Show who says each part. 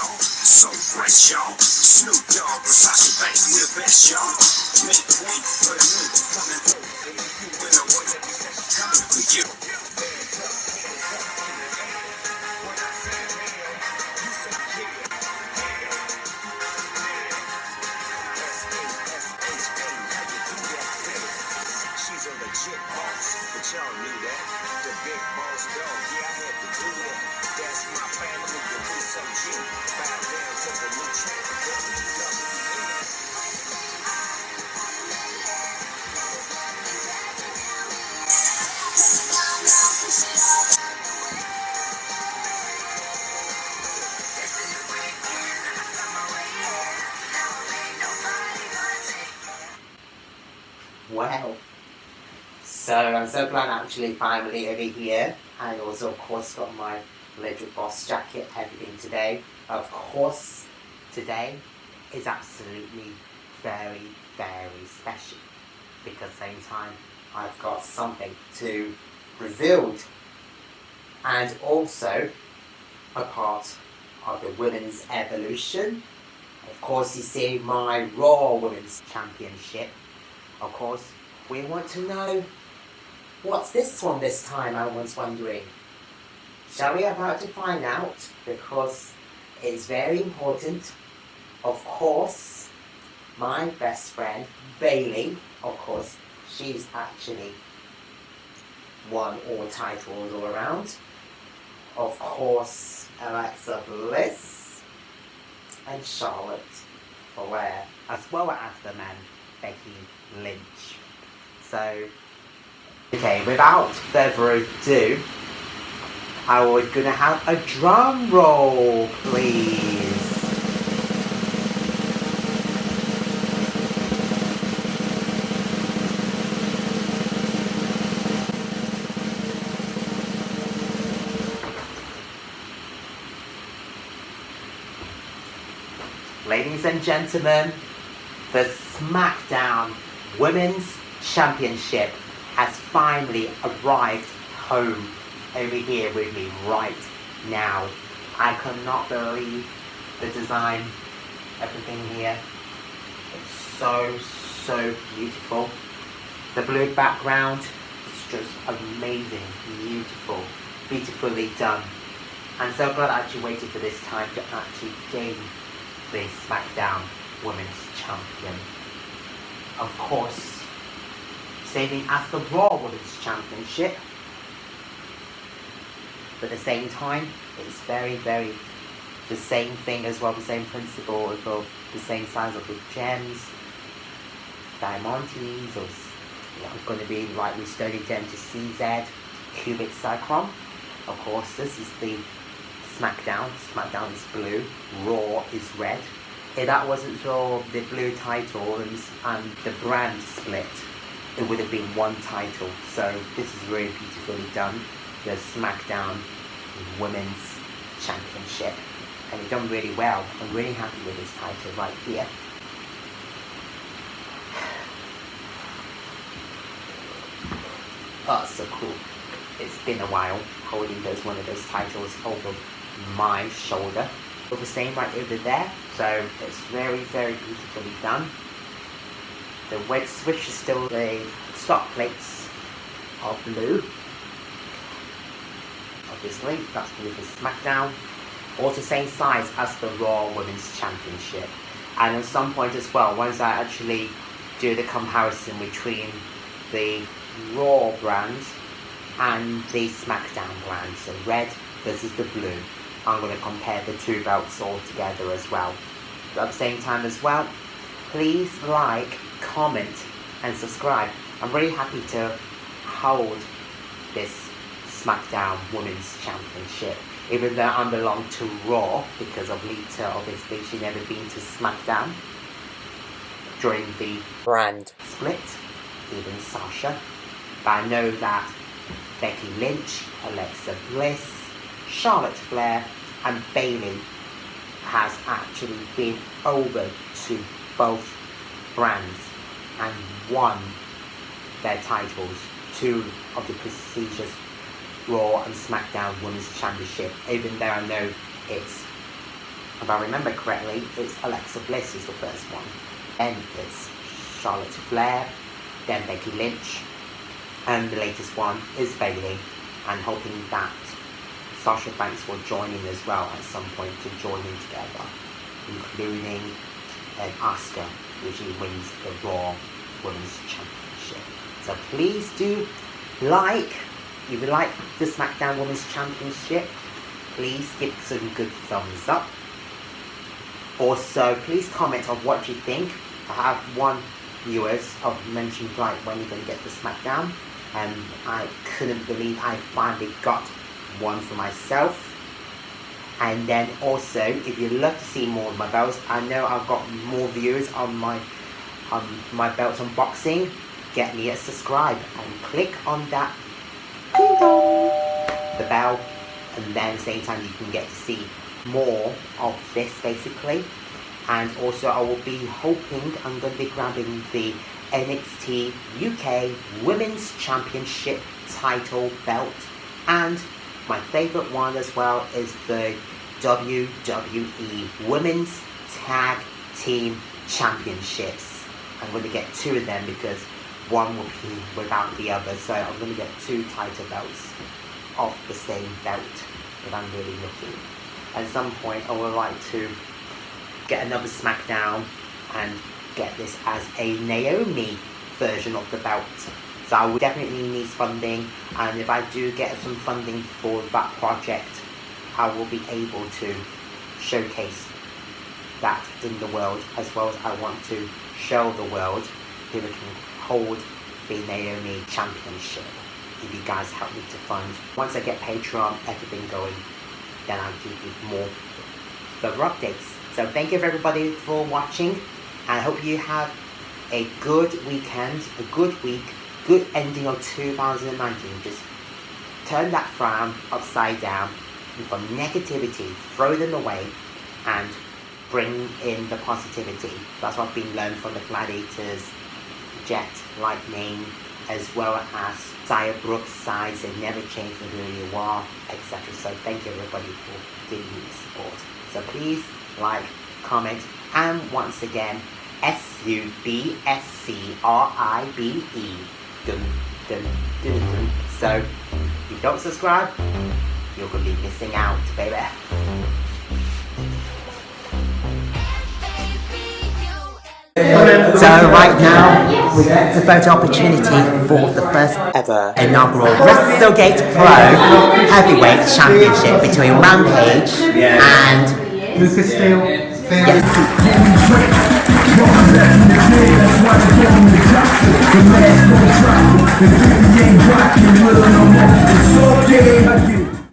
Speaker 1: fresh, y'all. Snoop Dogg, Sasha Banks, we the best, y'all. Make way for the new coming through. When I want it, coming for you. She's a legit boss, but y'all knew that. The big boss dog, yeah, I had to do that.
Speaker 2: Wow. So I'm so glad actually finally over here. I also of course got my little boss jacket, everything today. Of course today is absolutely very, very special. Because same time I've got something to reveal. And also a part of the women's evolution. Of course you see my Raw Women's Championship of course, we want to know what's this one this time, I was wondering. Shall we about to find out? Because it's very important. Of course, my best friend, Bayley, of course, she's actually won all titles all around. Of course, Alexa Bliss and Charlotte Flair, as well as the man Becky Lynch. So, okay, without further ado, I was gonna have a drum roll, please. Ladies and gentlemen, the SmackDown Women's Championship has finally arrived home over here with me right now. I cannot believe the design, everything here. It's so, so beautiful. The blue background is just amazing, beautiful, beautifully done. I'm so glad I actually waited for this time to actually gain this SmackDown Women's Champion. Of course, saving as the Raw Women's Championship. But at the same time, it's very, very the same thing as well, the same principle of the, the same size of the gems, diamantes, or s- yeah, going to be like restoring gem to CZ, cubic cyclone. Of course, this is the SmackDown. SmackDown is blue. Raw is red. If that wasn't for the blue title and, and the brand split, it would have been one title. So this is really beautifully done. The SmackDown Women's Championship. And it's done really well. I'm really happy with this title right here. Oh, so cool. It's been a while holding those one of those titles over my shoulder. The same right over there. So it's very, very beautifully done. The weight switch is still the stock plates are blue. Obviously, that's blue for SmackDown. All the same size as the Raw Women's Championship. And at some point as well, once I actually do the comparison between the Raw brand and the SmackDown brand, so red versus the blue, I'm going to compare the two belts all together as well. But at the same time as well, please like, comment, and subscribe. I'm really happy to hold this SmackDown Women's Championship. Even though I belong to Raw because of Lita, obviously she never been to SmackDown during the brand split, even Sasha. But I know that Becky Lynch, Alexa Bliss, Charlotte Flair, and Bayley has actually been over to both brands and won their titles, two of the prestigious Raw and SmackDown Women's Championship, even though I know it's if I remember correctly, it's Alexa Bliss is the first one. Then it's Charlotte Flair, then Becky Lynch, and the latest one is Bayley. And hoping that Sasha Banks will join in as well at some point to join in together, including Asuka, which she wins the Raw Women's Championship. So please do like, if you like the SmackDown Women's Championship, please give some good thumbs up. Also, please comment on what you think. I have one viewers of mentioned like when you're gonna get the SmackDown, and I couldn't believe I finally got one for myself. And then also, if you'd love to see more of my belts, I know I've got more views on my on my belt unboxing. Get me a subscribe and click on that ding dong, the bell, and then same time you can get to see more of this basically. And also, I will be hoping I'm going to be grabbing the NXT UK Women's Championship title belt and my favorite one as well is the WWE Women's Tag Team Championships. I'm going to get two of them because one will be without the other. So I'm going to get two title belts of the same belt if I'm really looking. At some point I would like to get another SmackDown and get this as a Naomi version of the belt. So I would definitely need funding and if I do get some funding for that project I will be able to showcase that in the world as well as I want to show the world who can hold the Naomi Championship if you guys help me to fund. Once I get Patreon, everything going, then I'll give you more further updates. So thank you everybody for watching and I hope you have a good weekend, a good week, good ending of 2019. Just turn that frown upside down from negativity, throw them away, and bring in the positivity. That's what I've been learned from the gladiators, Jet, Lightning, as well as Xia Brooks, size and never change who you are, etc. So thank you everybody for giving me the support. So please like, comment, and once again, S-U-B-S-C-R-I-B-E. Dun, dun, dun, dun. So, if you don't subscribe, you're going to be missing out, baby. So right now, we get the photo opportunity for the first ever inaugural WrestleGate Pro Heavyweight Championship between Rampage and
Speaker 3: Lucas Steele.
Speaker 2: yes.
Speaker 3: The last one dropping, the city ain't rocking, little no more. It's game.